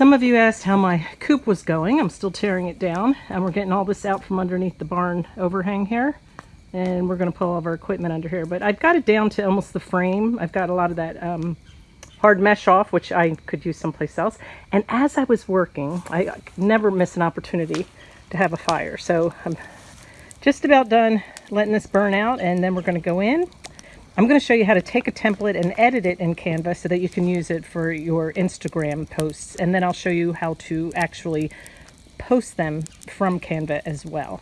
Some of you asked how my coop was going. I'm still tearing it down and we're getting all this out from underneath the barn overhang here. And we're going to pull all of our equipment under here. But I've got it down to almost the frame. I've got a lot of that um, hard mesh off, which I could use someplace else. And as I was working, I never miss an opportunity to have a fire. So I'm just about done letting this burn out and then we're going to go in I'm going to show you how to take a template and edit it in Canva so that you can use it for your Instagram posts. And then I'll show you how to actually post them from Canva as well.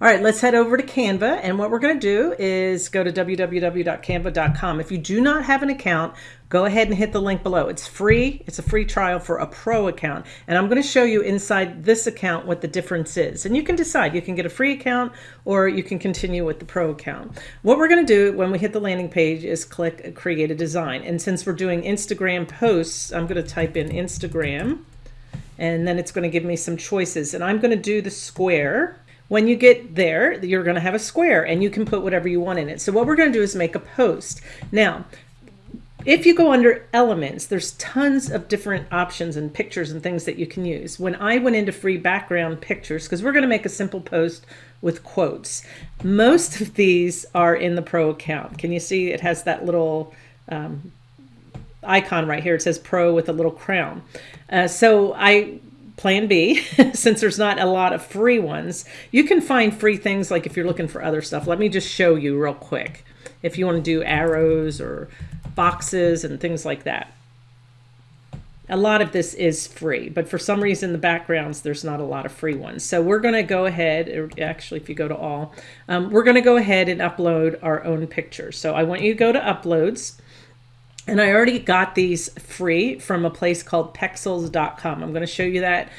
All right, let's head over to Canva. And what we're going to do is go to www.canva.com. If you do not have an account, go ahead and hit the link below. It's free. It's a free trial for a pro account. And I'm going to show you inside this account what the difference is. And you can decide. You can get a free account or you can continue with the pro account. What we're going to do when we hit the landing page is click create a design. And since we're doing Instagram posts, I'm going to type in Instagram and then it's going to give me some choices. And I'm going to do the square when you get there, you're going to have a square and you can put whatever you want in it. So what we're going to do is make a post. Now, if you go under elements, there's tons of different options and pictures and things that you can use. When I went into free background pictures, because we're going to make a simple post with quotes, most of these are in the pro account. Can you see it has that little um, icon right here. It says pro with a little crown. Uh, so I plan B, since there's not a lot of free ones, you can find free things like if you're looking for other stuff. Let me just show you real quick. If you want to do arrows or boxes and things like that. A lot of this is free, but for some reason the backgrounds, there's not a lot of free ones. So we're going to go ahead, actually if you go to all, um, we're going to go ahead and upload our own pictures. So I want you to go to uploads and I already got these free from a place called pexels.com. I'm going to show you that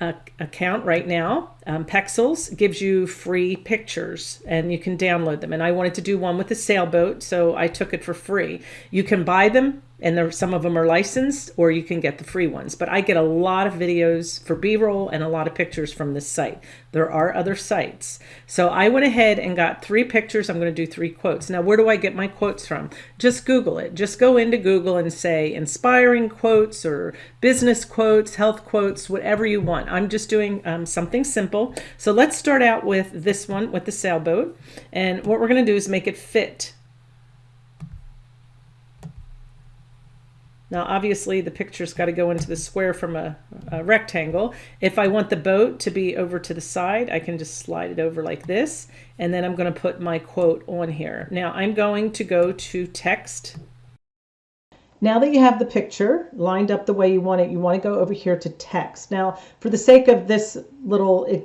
uh, account right now. Um, Pexels gives you free pictures and you can download them. And I wanted to do one with a sailboat, so I took it for free. You can buy them and there, some of them are licensed or you can get the free ones. But I get a lot of videos for B-roll and a lot of pictures from this site. There are other sites. So I went ahead and got three pictures. I'm going to do three quotes. Now, where do I get my quotes from? Just Google it. Just go into Google and say inspiring quotes or business quotes, health quotes, whatever you want. I'm just doing um, something simple. So let's start out with this one with the sailboat. And what we're going to do is make it fit Now, obviously, the picture's got to go into the square from a, a, rectangle. If I want the boat to be over to the side, I can just slide it over like this. And then I'm going to put my quote on here. Now, I'm going to go to text. Now that you have the picture lined up the way you want it, you want to go over here to text. Now, for the sake of this little eh,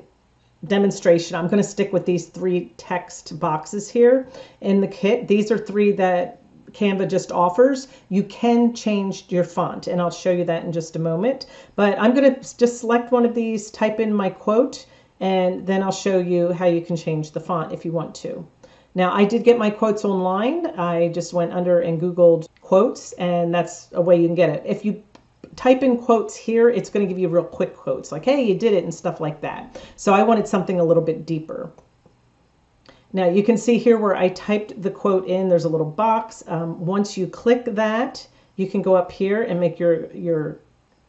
demonstration, I'm going to stick with these three text boxes here in the kit. These are three that Canva just offers, you can change your font and I'll show you that in just a moment. But I'm going to just select one of these, type in my quote, and then I'll show you how you can change the font if you want to. Now I did get my quotes online. I just went under and Googled quotes and that's a way you can get it. If you type in quotes here, it's going to give you real quick quotes like, hey, you did it and stuff like that. So I wanted something a little bit deeper. Now you can see here where I typed the quote in, there's a little box. Um, once you click that, you can go up here and make your, your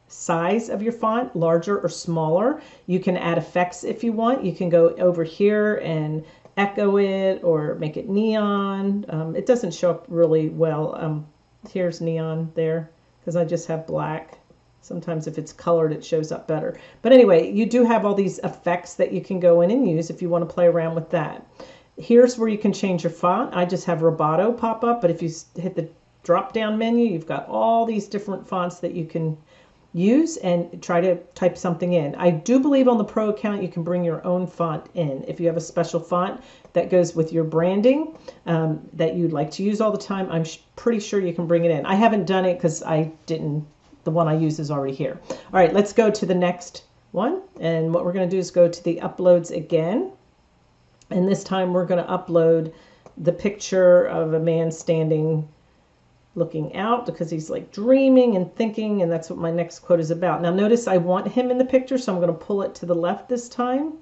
size of your font larger or smaller. You can add effects if you want. You can go over here and echo it or make it neon. Um, it doesn't show up really well. Um, here's neon there because I just have black. Sometimes if it's colored, it shows up better. But anyway, you do have all these effects that you can go in and use if you want to play around with that. Here's where you can change your font. I just have Roboto pop up, but if you hit the drop down menu, you've got all these different fonts that you can use and try to type something in. I do believe on the pro account you can bring your own font in. If you have a special font that goes with your branding um, that you'd like to use all the time, I'm pretty sure you can bring it in. I haven't done it because I didn't, the one I use is already here. All right, let's go to the next one. And what we're going to do is go to the uploads again. And this time we're going to upload the picture of a man standing looking out because he's like dreaming and thinking and that's what my next quote is about. Now notice I want him in the picture so I'm going to pull it to the left this time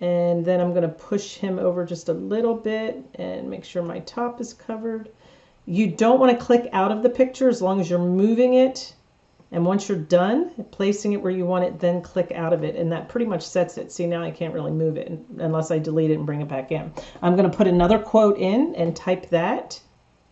and then I'm going to push him over just a little bit and make sure my top is covered. You don't want to click out of the picture as long as you're moving it And once you're done placing it where you want it, then click out of it. And that pretty much sets it. See, now I can't really move it unless I delete it and bring it back in. I'm going to put another quote in and type that.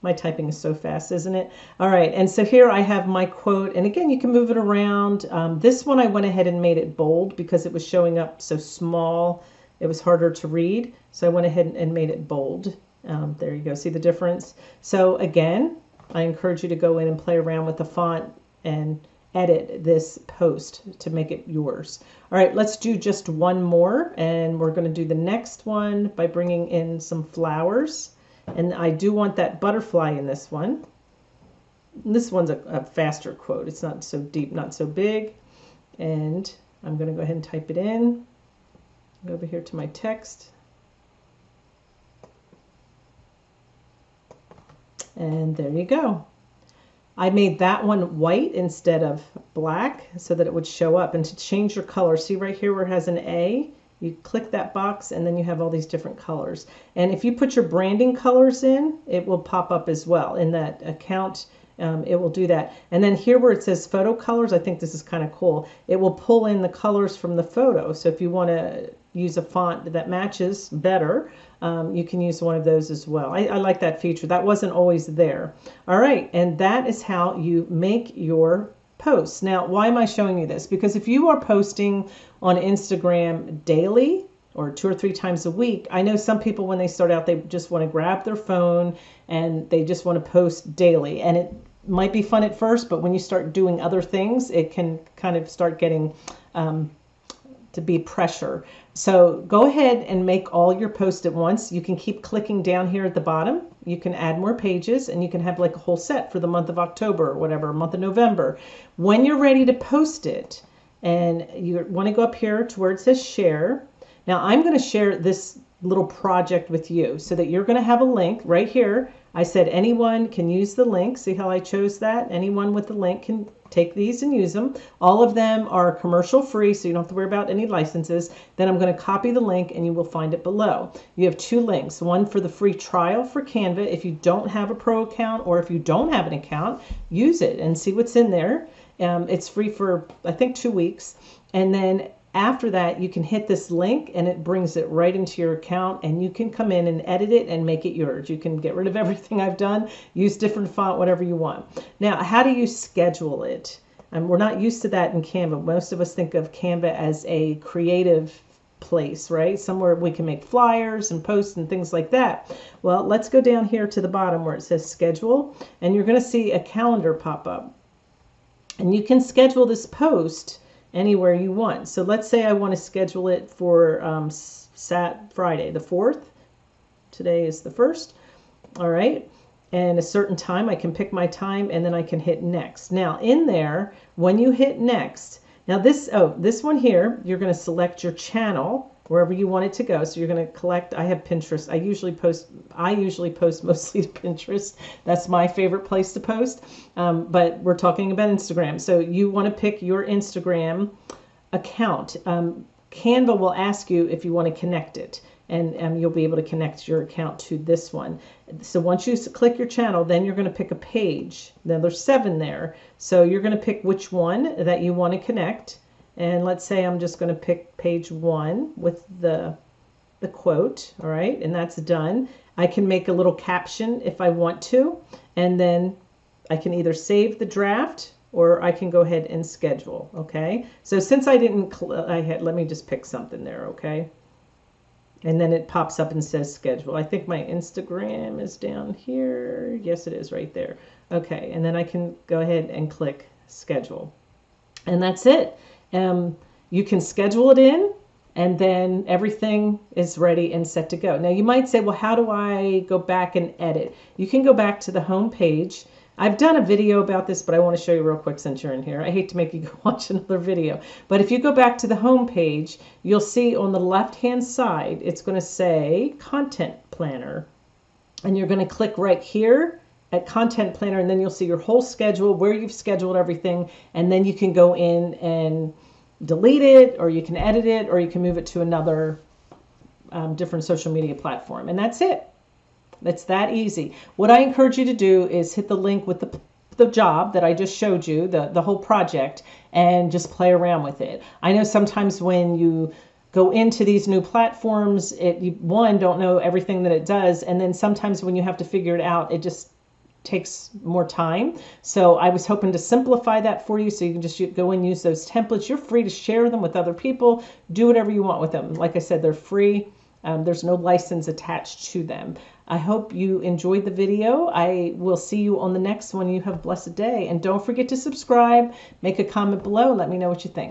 My typing is so fast, isn't it? All right, and so here I have my quote, and again, you can move it around. Um, this one I went ahead and made it bold because it was showing up so small, it was harder to read. So I went ahead and made it bold. Um, there you go, see the difference? So again, I encourage you to go in and play around with the font and edit this post to make it yours. All right, let's do just one more, and we're going to do the next one by bringing in some flowers. And I do want that butterfly in this one. This one's a, a faster quote. It's not so deep, not so big. And I'm going to go ahead and type it in. Go over here to my text. And there you go. I made that one white instead of black so that it would show up. And to change your color, see right here where it has an A, you click that box and then you have all these different colors. And if you put your branding colors in, it will pop up as well. In that account, um, it will do that. And then here where it says photo colors, I think this is kind of cool. It will pull in the colors from the photo. So if you want to use a font that matches better, um, you can use one of those as well. I, I like that feature. That wasn't always there. All right, and that is how you make your posts. Now, why am I showing you this? Because if you are posting on Instagram daily or two or three times a week, I know some people when they start out, they just want to grab their phone and they just want to post daily. And it might be fun at first, but when you start doing other things, it can kind of start getting um, to be pressure. So go ahead and make all your posts at once. You can keep clicking down here at the bottom. You can add more pages and you can have like a whole set for the month of October or whatever, month of November. When you're ready to post it and you want to go up here to where it says share. Now I'm going to share this little project with you so that you're going to have a link right here. I said anyone can use the link. See how I chose that? Anyone with the link can take these and use them. All of them are commercial free, so you don't have to worry about any licenses. Then I'm going to copy the link and you will find it below. You have two links, one for the free trial for Canva. If you don't have a pro account or if you don't have an account, use it and see what's in there. Um, it's free for, I think, two weeks. And then after that, you can hit this link and it brings it right into your account and you can come in and edit it and make it yours. You can get rid of everything I've done, use different font, whatever you want. Now, how do you schedule it? And we're not used to that in Canva. Most of us think of Canva as a creative place, right? Somewhere we can make flyers and posts and things like that. Well, let's go down here to the bottom where it says schedule and you're going to see a calendar pop up. And you can schedule this post anywhere you want. So let's say I want to schedule it for um, Sat Friday, the 4th. Today is the 1st. All right. And a certain time, I can pick my time and then I can hit next. Now in there, when you hit next, now this, oh, this one here, you're going to select your channel wherever you want it to go. So you're going to collect. I have Pinterest. I usually post. I usually post mostly to Pinterest. That's my favorite place to post. Um, but we're talking about Instagram. So you want to pick your Instagram account. Um, Canva will ask you if you want to connect it and um, you'll be able to connect your account to this one. So once you click your channel, then you're going to pick a page. Now there's seven there. So you're going to pick which one that you want to connect. And let's say I'm just going to pick page one with the, the quote, all right, and that's done. I can make a little caption if I want to, and then I can either save the draft or I can go ahead and schedule, okay? So since I didn't, I had, let me just pick something there, okay? And then it pops up and says schedule. I think my Instagram is down here. Yes, it is right there. Okay, and then I can go ahead and click schedule. And that's it. Um, you can schedule it in and then everything is ready and set to go. Now you might say, well, how do I go back and edit? You can go back to the home page. I've done a video about this, but I want to show you real quick since you're in here. I hate to make you go watch another video, but if you go back to the home page, you'll see on the left-hand side, it's going to say Content Planner. And you're going to click right here at Content Planner, and then you'll see your whole schedule, where you've scheduled everything, and then you can go in and delete it or you can edit it or you can move it to another um, different social media platform. And that's it. It's that easy. What I encourage you to do is hit the link with the the job that I just showed you, the, the whole project, and just play around with it. I know sometimes when you go into these new platforms, it you, one don't know everything that it does, and then sometimes when you have to figure it out, it just takes more time. So I was hoping to simplify that for you so you can just go and use those templates. You're free to share them with other people. Do whatever you want with them. Like I said, they're free. Um, there's no license attached to them. I hope you enjoyed the video. I will see you on the next one. You have a blessed day. And don't forget to subscribe, make a comment below, let me know what you think.